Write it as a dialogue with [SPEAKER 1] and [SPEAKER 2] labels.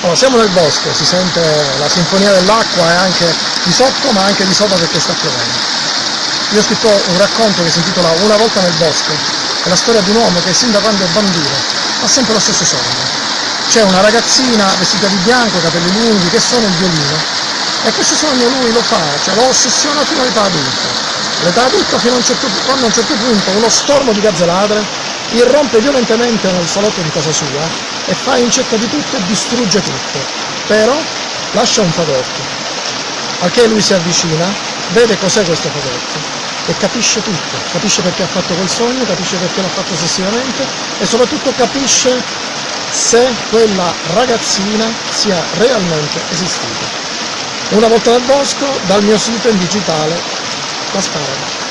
[SPEAKER 1] Allora, siamo nel bosco, si sente la sinfonia dell'acqua e anche di sotto ma anche di sopra perché sta piovendo. Io ho scritto un racconto che si intitola Una volta nel bosco, è la storia di un uomo che sin da quando è bambino ha sempre lo stesso sogno. C'è una ragazzina vestita di bianco, capelli lunghi, che suona il violino e questo sogno lui lo fa, cioè lo ossessiona fino all'età adulta. L'età adulta fino a un certo, quando a un certo punto uno stormo di gazze ladre irrompe violentemente nel salotto di casa sua e fa in cerca di tutto e distrugge tutto, però lascia un fagotto. Al che lui si avvicina, vede cos'è questo fagotto e capisce tutto, capisce perché ha fatto quel sogno, capisce perché l'ha fatto ossessivamente e soprattutto capisce se quella ragazzina sia realmente esistita. Una volta nel bosco, dal mio sito in digitale, la spara.